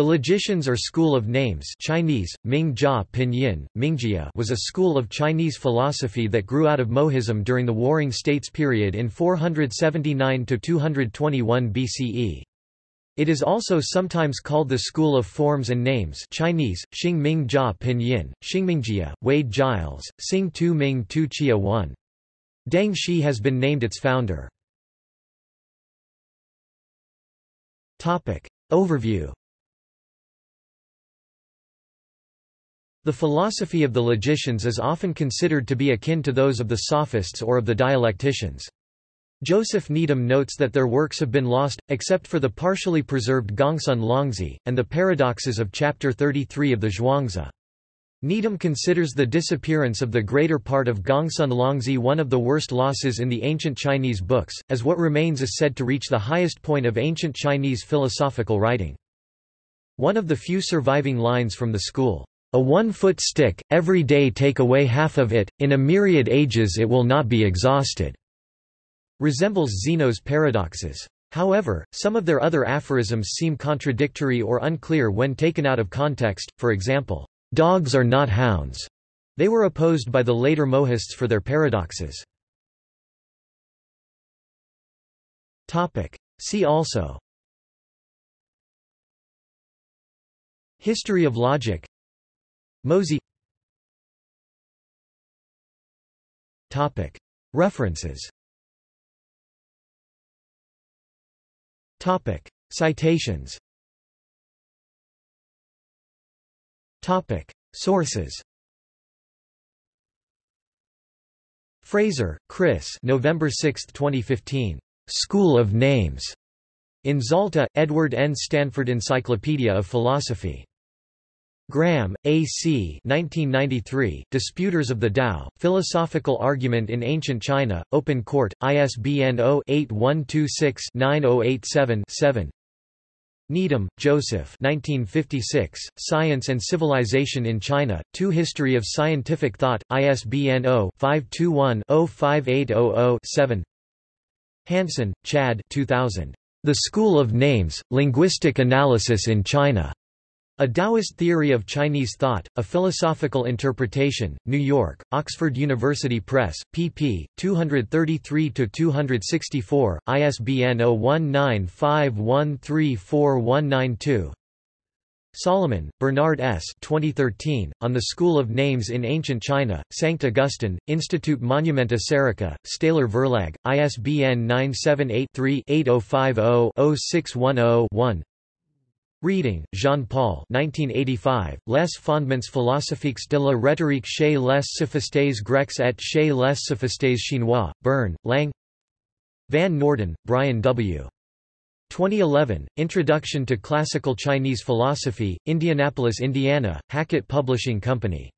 The logicians or school of names Chinese, Mingjia Pinyin, Mingjia was a school of Chinese philosophy that grew out of Mohism during the Warring States period in 479–221 BCE. It is also sometimes called the School of Forms and Names Chinese, Xingming Pinyin, Xingmingjia, Wade Giles, Xing Tu Ming Tu Chia 1. Deng Xi has been named its founder. Overview The philosophy of the logicians is often considered to be akin to those of the sophists or of the dialecticians. Joseph Needham notes that their works have been lost, except for the partially preserved Gongsun Longzi, and the paradoxes of Chapter 33 of the Zhuangzi. Needham considers the disappearance of the greater part of Gongsun Longzi one of the worst losses in the ancient Chinese books, as what remains is said to reach the highest point of ancient Chinese philosophical writing. One of the few surviving lines from the school, a one-foot stick, every day take away half of it, in a myriad ages it will not be exhausted", resembles Zeno's paradoxes. However, some of their other aphorisms seem contradictory or unclear when taken out of context, for example, "'Dogs are not hounds'". They were opposed by the later Mohists for their paradoxes. See also History of logic Mozi References Citations Sources Fraser, Chris November 6, 2015. School of Names. In Zalta, Edward N. Stanford Encyclopedia of Philosophy. Graham, A. C. 1993, Disputers of the Tao, Philosophical Argument in Ancient China, Open Court, ISBN 0-8126-9087-7 Needham, Joseph 1956, Science and Civilization in China, Two History of Scientific Thought, ISBN 0-521-05800-7 Hansen, Chad 2000. The School of Names, Linguistic Analysis in China. A Taoist Theory of Chinese Thought, A Philosophical Interpretation, New York, Oxford University Press, pp. 233–264, ISBN 0195134192. Solomon, Bernard S. 2013, On the School of Names in Ancient China, Sankt Augustine, Institut Monumenta Serica, Steyler Verlag, ISBN 978 3 8050 0610 Reding, Jean-Paul 1985, Les fondements philosophiques de la rhétorique chez les sophistes grecs et chez les sophistes chinois, Bern, Lang Van Norden, Brian W. 2011, Introduction to Classical Chinese Philosophy, Indianapolis, Indiana, Hackett Publishing Company